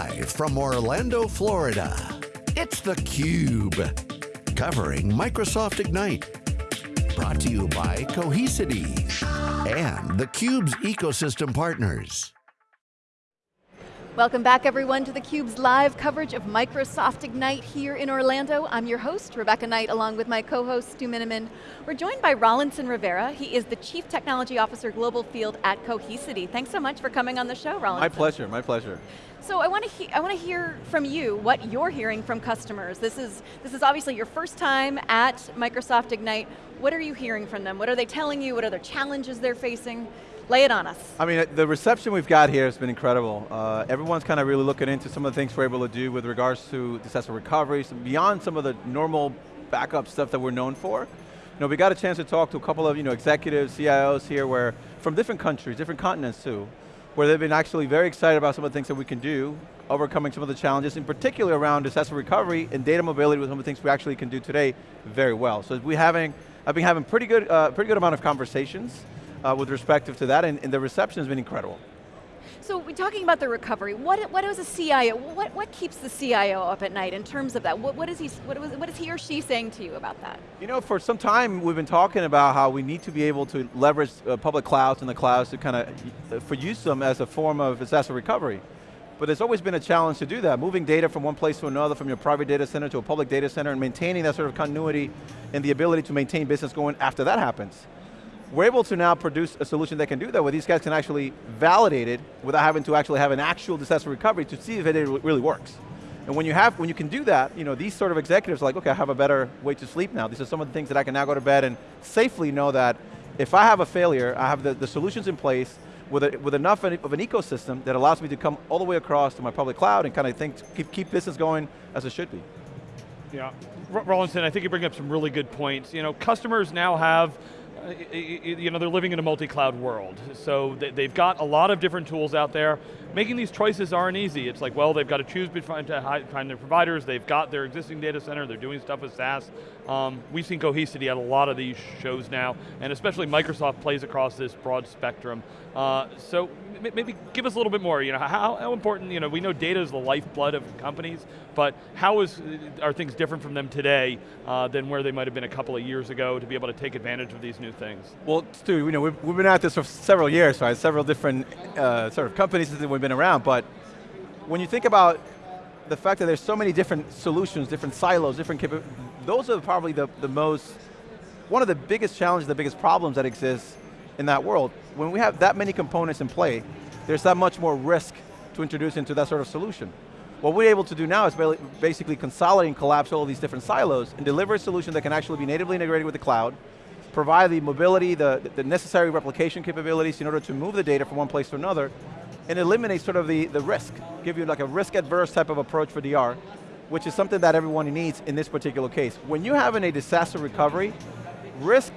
Live from Orlando, Florida, it's theCUBE. Covering Microsoft Ignite. Brought to you by Cohesity and theCUBE's ecosystem partners. Welcome back everyone to theCUBE's live coverage of Microsoft Ignite here in Orlando. I'm your host, Rebecca Knight, along with my co-host, Stu Miniman. We're joined by Rawlinson Rivera. He is the Chief Technology Officer Global Field at Cohesity. Thanks so much for coming on the show, Rawlinson. My pleasure, my pleasure. So I want to I want to hear from you what you're hearing from customers. This is this is obviously your first time at Microsoft Ignite. What are you hearing from them? What are they telling you? What are the challenges they're facing? Lay it on us. I mean, the reception we've got here has been incredible. Uh, everyone's kind of really looking into some of the things we're able to do with regards to disaster recovery, so beyond some of the normal backup stuff that we're known for. You know, we got a chance to talk to a couple of you know, executives, CIOs here, where from different countries, different continents too, where they've been actually very excited about some of the things that we can do, overcoming some of the challenges, in particular around disaster recovery and data mobility with some of the things we actually can do today very well. So we having, I've been having pretty good, uh, pretty good amount of conversations uh, with respect to that, and, and the reception has been incredible. So we're talking about the recovery. What, what is a CIO, what, what keeps the CIO up at night in terms of that? What, what, is he, what, what is he or she saying to you about that? You know, for some time we've been talking about how we need to be able to leverage uh, public clouds and the clouds to kind of, uh, for use them as a form of disaster recovery. But there's always been a challenge to do that, moving data from one place to another, from your private data center to a public data center, and maintaining that sort of continuity and the ability to maintain business going after that happens. We're able to now produce a solution that can do that, where these guys can actually validate it without having to actually have an actual disaster recovery to see if it really works. And when you have, when you can do that, you know, these sort of executives are like, okay, I have a better way to sleep now. These are some of the things that I can now go to bed and safely know that if I have a failure, I have the, the solutions in place with, a, with enough of an ecosystem that allows me to come all the way across to my public cloud and kind of think, keep, keep business going as it should be. Yeah, Rawlinson, I think you bring up some really good points. You know, customers now have you know, they're living in a multi-cloud world. So they've got a lot of different tools out there. Making these choices aren't easy. It's like, well, they've got to choose between their providers, they've got their existing data center, they're doing stuff with SaaS. Um, we've seen Cohesity at a lot of these shows now, and especially Microsoft plays across this broad spectrum. Uh, so maybe give us a little bit more, you know, how, how important, you know, we know data is the lifeblood of companies, but how is, are things different from them today uh, than where they might have been a couple of years ago to be able to take advantage of these new things? Well, Stu, you know, we've, we've been at this for several years, right? Several different uh, sort of companies that we've been around, but when you think about the fact that there's so many different solutions, different silos, different those are probably the, the most, one of the biggest challenges, the biggest problems that exist in that world. When we have that many components in play, there's that much more risk to introduce into that sort of solution. What we're able to do now is basically consolidate and collapse all these different silos and deliver a solution that can actually be natively integrated with the cloud, provide the mobility, the, the necessary replication capabilities in order to move the data from one place to another, and eliminate sort of the, the risk, give you like a risk adverse type of approach for DR, which is something that everyone needs in this particular case. When you're having a disaster recovery, risk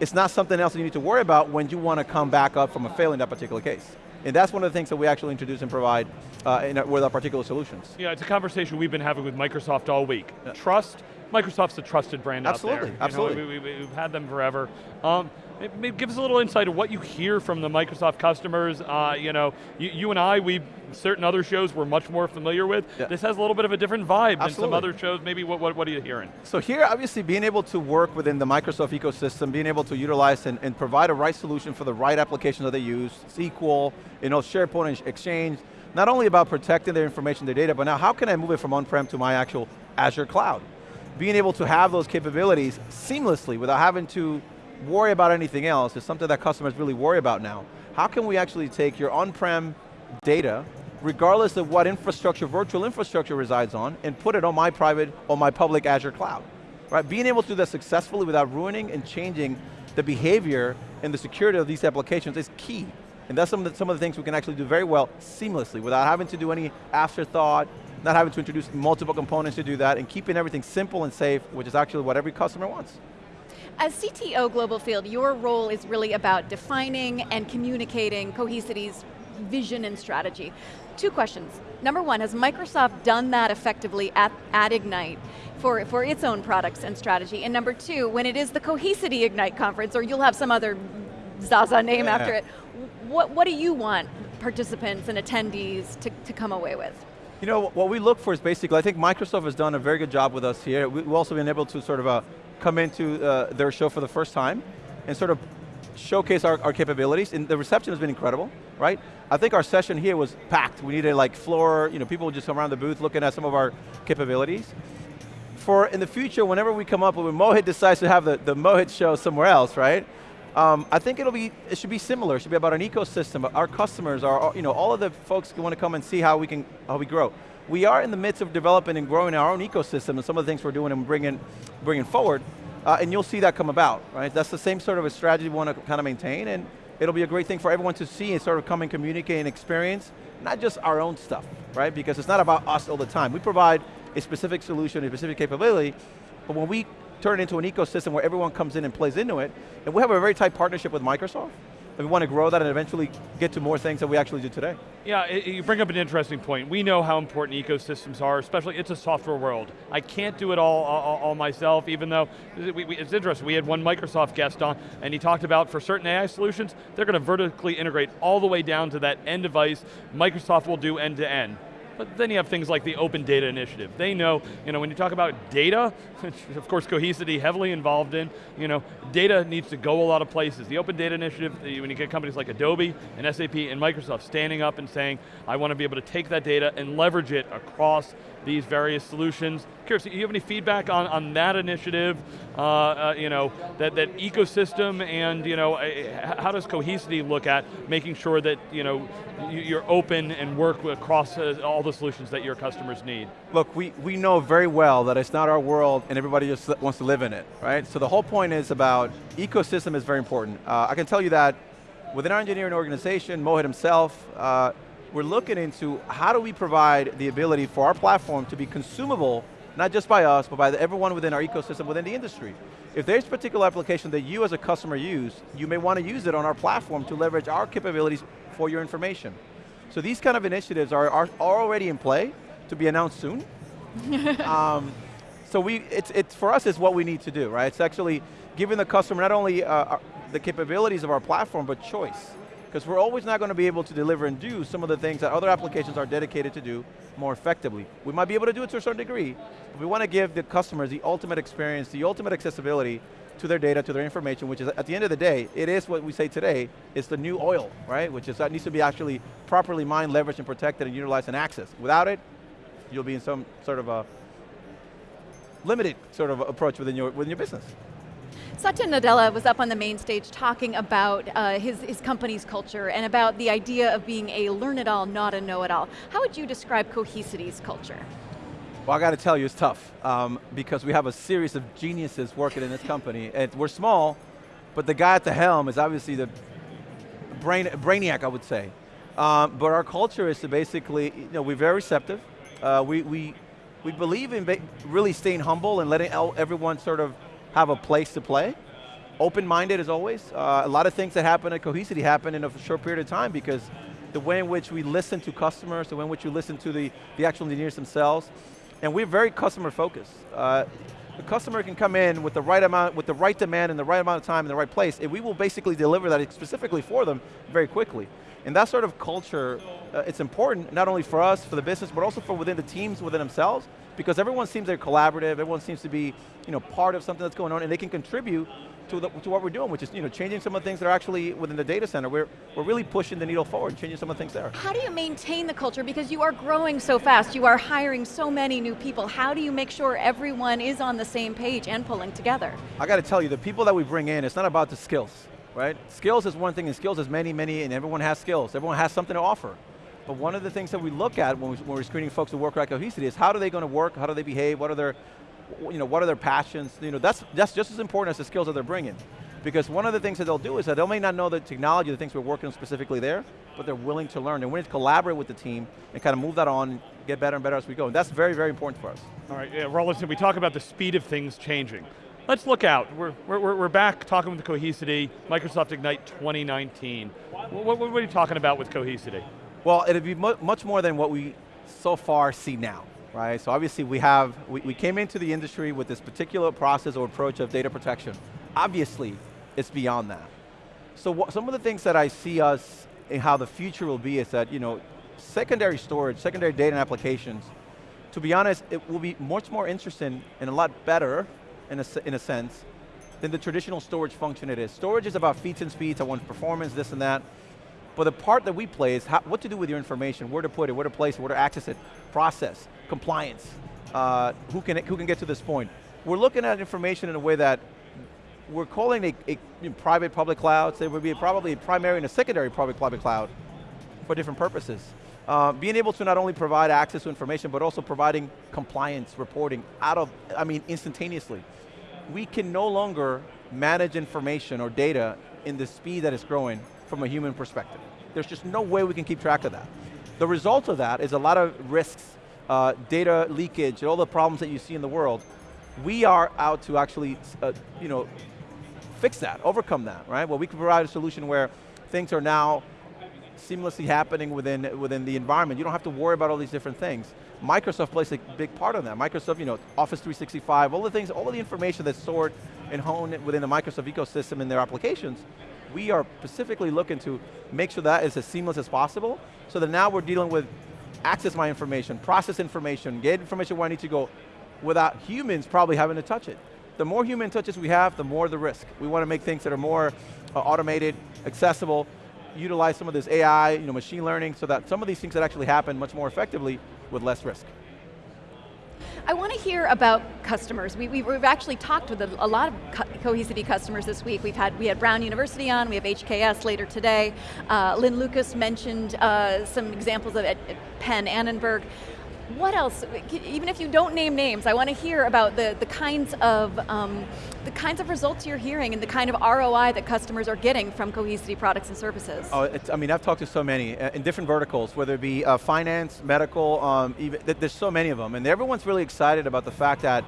is not something else that you need to worry about when you want to come back up from a fail in that particular case. And that's one of the things that we actually introduce and provide uh, our, with our particular solutions. Yeah, it's a conversation we've been having with Microsoft all week. Yeah. Trust, Microsoft's a trusted brand absolutely, out there. Absolutely, absolutely. We, have we, had them forever. Um, maybe give us a little insight of what you hear from the Microsoft customers. Uh, you know, you, you, and I, we certain other shows we're much more familiar with. Yeah. This has a little bit of a different vibe Absolutely. than some other shows. Maybe what, what, what, are you hearing? So here, obviously, being able to work within the Microsoft ecosystem, being able to utilize and, and provide a right solution for the right applications that they use, SQL, you know, SharePoint Exchange, not only about protecting their information, their data, but now how can I move it from on-prem to my actual Azure cloud? Being able to have those capabilities seamlessly without having to worry about anything else is something that customers really worry about now. How can we actually take your on-prem data, regardless of what infrastructure, virtual infrastructure resides on, and put it on my private or my public Azure cloud? Right, being able to do that successfully without ruining and changing the behavior and the security of these applications is key. And that's some of, the, some of the things we can actually do very well seamlessly without having to do any afterthought, not having to introduce multiple components to do that, and keeping everything simple and safe, which is actually what every customer wants. As CTO Global Field, your role is really about defining and communicating Cohesity's vision and strategy. Two questions. Number one, has Microsoft done that effectively at, at Ignite for, for its own products and strategy? And number two, when it is the Cohesity Ignite conference, or you'll have some other Zaza name yeah. after it, what, what do you want participants and attendees to, to come away with? You know, what we look for is basically, I think Microsoft has done a very good job with us here. We've also been able to sort of uh, come into uh, their show for the first time and sort of showcase our, our, capabilities, and the reception has been incredible, right? I think our session here was packed. We needed like floor, you know, people would just come around the booth looking at some of our capabilities. For in the future, whenever we come up, when Mohit decides to have the, the Mohit show somewhere else, right? Um, I think it'll be, it should be similar. It should be about an ecosystem. Our customers, are, you know, all of the folks who want to come and see how we can, how we grow. We are in the midst of developing and growing our own ecosystem and some of the things we're doing and bringing, bringing forward uh, and you'll see that come about, right? That's the same sort of a strategy we want to kind of maintain, and it'll be a great thing for everyone to see and sort of come and communicate and experience, not just our own stuff, right? Because it's not about us all the time. We provide a specific solution, a specific capability, but when we turn it into an ecosystem where everyone comes in and plays into it, and we have a very tight partnership with Microsoft, and we want to grow that and eventually get to more things that we actually do today. Yeah, it, you bring up an interesting point. We know how important ecosystems are, especially it's a software world. I can't do it all, all, all myself, even though, we, we, it's interesting, we had one Microsoft guest on, and he talked about for certain AI solutions, they're going to vertically integrate all the way down to that end device. Microsoft will do end to end. But then you have things like the Open Data Initiative. They know, you know, when you talk about data, of course Cohesity heavily involved in, you know, data needs to go a lot of places. The Open Data Initiative, when you get companies like Adobe and SAP and Microsoft standing up and saying, I want to be able to take that data and leverage it across these various solutions. Curious, do you have any feedback on, on that initiative, uh, uh, you know, that, that ecosystem and, you know, how does Cohesity look at making sure that, you know, you're open and work across uh, all the solutions that your customers need? Look, we, we know very well that it's not our world and everybody just wants to live in it, right? So the whole point is about, ecosystem is very important. Uh, I can tell you that within our engineering organization, Mohit himself, uh, we're looking into how do we provide the ability for our platform to be consumable, not just by us, but by the, everyone within our ecosystem within the industry. If there's a particular application that you as a customer use, you may want to use it on our platform to leverage our capabilities for your information. So these kind of initiatives are, are already in play, to be announced soon. um, so we, it's, it's, for us, it's what we need to do, right? It's actually giving the customer not only uh, the capabilities of our platform, but choice because we're always not going to be able to deliver and do some of the things that other applications are dedicated to do more effectively. We might be able to do it to a certain degree, but we want to give the customers the ultimate experience, the ultimate accessibility to their data, to their information, which is, at the end of the day, it is what we say today, it's the new oil, right? Which is, that needs to be actually properly mined, leveraged, and protected, and utilized and accessed. Without it, you'll be in some sort of a limited sort of approach within your, within your business. Satya Nadella was up on the main stage talking about uh, his, his company's culture and about the idea of being a learn-it-all, not a know-it-all. How would you describe Cohesity's culture? Well, I got to tell you, it's tough um, because we have a series of geniuses working in this company. And we're small, but the guy at the helm is obviously the brain, brainiac, I would say. Um, but our culture is to basically, you know, we're very receptive. Uh, we, we, we believe in really staying humble and letting everyone sort of have a place to play. Open-minded as always. Uh, a lot of things that happen at Cohesity happen in a short period of time because the way in which we listen to customers, the way in which you listen to the, the actual engineers themselves, and we're very customer focused. Uh, the customer can come in with the right amount, with the right demand in the right amount of time in the right place, and we will basically deliver that specifically for them very quickly. And that sort of culture, uh, it's important, not only for us, for the business, but also for within the teams within themselves, because everyone seems they're collaborative, everyone seems to be you know, part of something that's going on, and they can contribute to, the, to what we're doing, which is you know, changing some of the things that are actually within the data center. We're, we're really pushing the needle forward, changing some of the things there. How do you maintain the culture? Because you are growing so fast, you are hiring so many new people. How do you make sure everyone is on the same page and pulling together? I got to tell you, the people that we bring in, it's not about the skills, right? Skills is one thing, and skills is many, many, and everyone has skills. Everyone has something to offer. But one of the things that we look at when, we, are screening folks who work at Cohesity is how are they going to work, how do they behave, what are their, you know, what are their passions, you know, that's, that's just as important as the skills that they're bringing. Because one of the things that they'll do is that they may not know the technology, the things we're working on specifically there, but they're willing to learn. And need to collaborate with the team and kind of move that on, get better and better as we go. And that's very, very important for us. All right, yeah, we talk about the speed of things changing. Let's look out. We're, we're, we're back talking with Cohesity, Microsoft Ignite 2019. What, what, are you talking about with Cohesity? Well, it'd be mu much more than what we so far see now, right? So obviously we have, we, we came into the industry with this particular process or approach of data protection. Obviously, it's beyond that. So some of the things that I see us in how the future will be is that, you know, secondary storage, secondary data and applications, to be honest, it will be much more interesting and a lot better, in a, in a sense, than the traditional storage function it is. Storage is about feeds and speeds, I want performance, this and that. But the part that we play is how, what to do with your information, where to put it, where to place it, where to access it, process, compliance, uh, who, can, who can get to this point. We're looking at information in a way that we're calling a, a, a private public cloud, so it would be probably a primary and a secondary public public cloud for different purposes. Uh, being able to not only provide access to information, but also providing compliance reporting out of, I mean, instantaneously. We can no longer manage information or data in the speed that it's growing from a human perspective. There's just no way we can keep track of that. The result of that is a lot of risks, uh, data leakage, all the problems that you see in the world. We are out to actually, uh, you know, fix that, overcome that, right? Well, we can provide a solution where things are now seamlessly happening within, within the environment. You don't have to worry about all these different things. Microsoft plays a big part of that. Microsoft, you know, Office 365, all the things, all of the information that's stored and honed within the Microsoft ecosystem in their applications, we are specifically looking to make sure that is as seamless as possible, so that now we're dealing with access my information, process information, get information where I need to go, without humans probably having to touch it. The more human touches we have, the more the risk. We want to make things that are more uh, automated, accessible, utilize some of this AI, you know, machine learning, so that some of these things that actually happen much more effectively with less risk. I want to hear about customers. We, have actually talked with a, a lot of co Cohesity customers this week. We've had, we had Brown University on, we have HKS later today. Uh, Lynn Lucas mentioned uh, some examples of at, at Penn Annenberg what else, even if you don't name names, I want to hear about the, the, kinds of, um, the kinds of results you're hearing and the kind of ROI that customers are getting from Cohesity products and services. Oh, I mean, I've talked to so many uh, in different verticals, whether it be uh, finance, medical, um, even, there's so many of them, and everyone's really excited about the fact that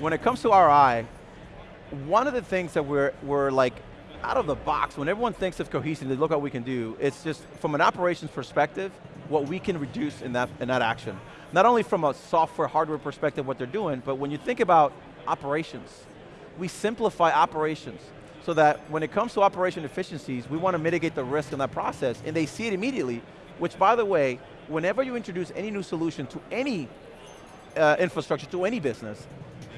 when it comes to ROI, one of the things that we're, we're like out of the box, when everyone thinks of Cohesity, they look at what we can do, it's just from an operations perspective, what we can reduce in that, in that action not only from a software, hardware perspective what they're doing, but when you think about operations, we simplify operations so that when it comes to operation efficiencies, we want to mitigate the risk in that process, and they see it immediately, which by the way, whenever you introduce any new solution to any uh, infrastructure, to any business,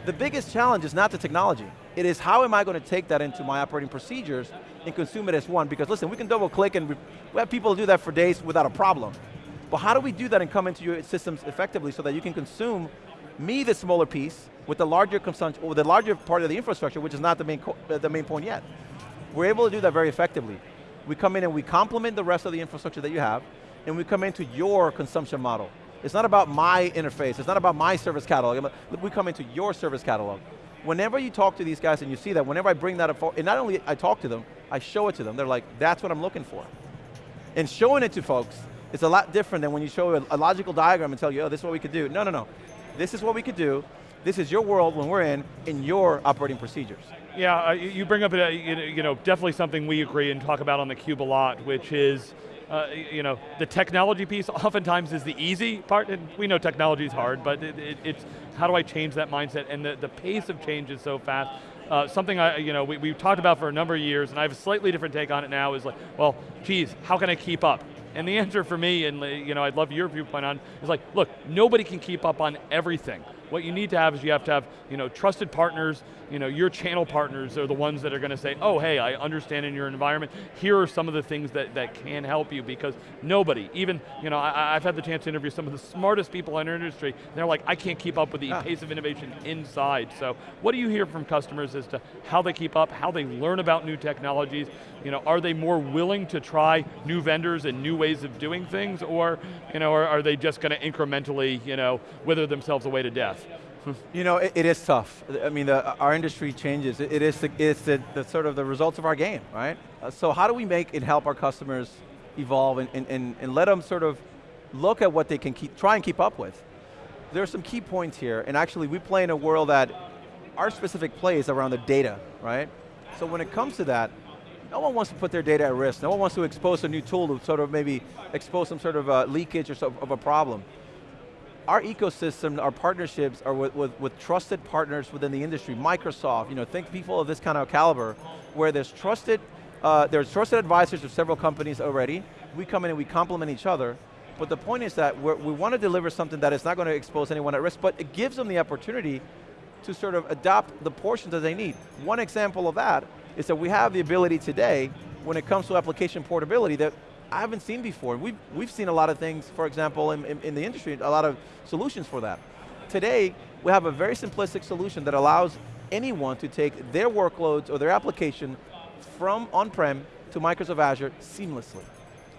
the biggest challenge is not the technology. It is how am I going to take that into my operating procedures and consume it as one, because listen, we can double click and we have people do that for days without a problem. But how do we do that and come into your systems effectively so that you can consume me the smaller piece with the larger consumption, or the larger part of the infrastructure, which is not the main, uh, the main point yet. We're able to do that very effectively. We come in and we complement the rest of the infrastructure that you have, and we come into your consumption model. It's not about my interface, it's not about my service catalog, we come into your service catalog. Whenever you talk to these guys and you see that, whenever I bring that up, and not only I talk to them, I show it to them, they're like, that's what I'm looking for. And showing it to folks it's a lot different than when you show a, a logical diagram and tell you, oh, this is what we could do. No, no, no. This is what we could do. This is your world when we're in, in your operating procedures. Yeah, uh, you bring up, uh, you know, definitely something we agree and talk about on the Cube a lot, which is, uh, you know, the technology piece oftentimes is the easy part, and we know technology is hard, but it, it, it's how do I change that mindset, and the, the pace of change is so fast. Uh, something I, you know, we, we've talked about for a number of years, and I have a slightly different take on it now, is like, well, geez, how can I keep up? And the answer for me, and you know, I'd love your viewpoint on, is like, look, nobody can keep up on everything. What you need to have is you have to have you know, trusted partners, you know, your channel partners are the ones that are going to say, oh, hey, I understand in your environment, here are some of the things that, that can help you, because nobody, even, you know, I, have had the chance to interview some of the smartest people in our industry, they're like, I can't keep up with the ah. pace of innovation inside. So, what do you hear from customers as to how they keep up, how they learn about new technologies, you know, are they more willing to try new vendors and new ways of doing things, or, you know, are, are they just going to incrementally, you know, wither themselves away to death? You know, it, it is tough. I mean, the, our industry changes. It, it is the, it's the, the, sort of the results of our game, right? Uh, so how do we make it help our customers evolve and, and, and, and let them sort of look at what they can keep, try and keep up with? There are some key points here, and actually we play in a world that our specific play is around the data, right? So when it comes to that, no one wants to put their data at risk. No one wants to expose a new tool to sort of maybe expose some sort of uh, leakage or of a problem our ecosystem, our partnerships are with, with, with, trusted partners within the industry. Microsoft, you know, think people of this kind of caliber, where there's trusted, uh, there's trusted advisors of several companies already. We come in and we complement each other. But the point is that we want to deliver something that is not going to expose anyone at risk, but it gives them the opportunity to sort of adopt the portions that they need. One example of that is that we have the ability today, when it comes to application portability, that I haven't seen before. We've, we've seen a lot of things, for example, in, in, in the industry, a lot of solutions for that. Today, we have a very simplistic solution that allows anyone to take their workloads or their application from on-prem to Microsoft Azure seamlessly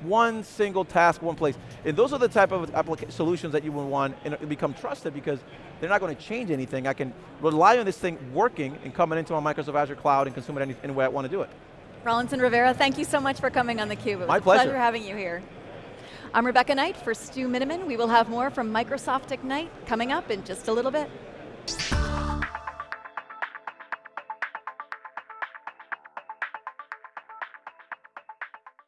one single task, one place. And those are the type of solutions that you would want and become trusted because they're not going to change anything. I can rely on this thing working and coming into my Microsoft Azure cloud and consume it any, any way I want to do it. Rawlinson Rivera, thank you so much for coming on theCUBE. It was My a pleasure. pleasure having you here. I'm Rebecca Knight for Stu Miniman. We will have more from Microsoft Ignite coming up in just a little bit.